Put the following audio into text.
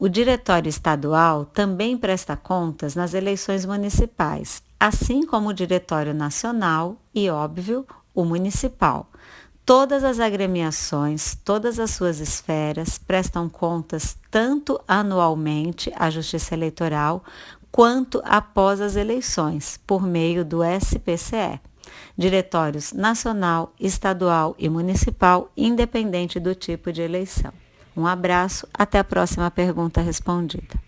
O Diretório Estadual também presta contas nas eleições municipais, assim como o Diretório Nacional e, óbvio, o municipal. Todas as agremiações, todas as suas esferas prestam contas tanto anualmente à Justiça Eleitoral quanto após as eleições, por meio do SPCE. Diretórios nacional, estadual e municipal, independente do tipo de eleição. Um abraço, até a próxima pergunta respondida.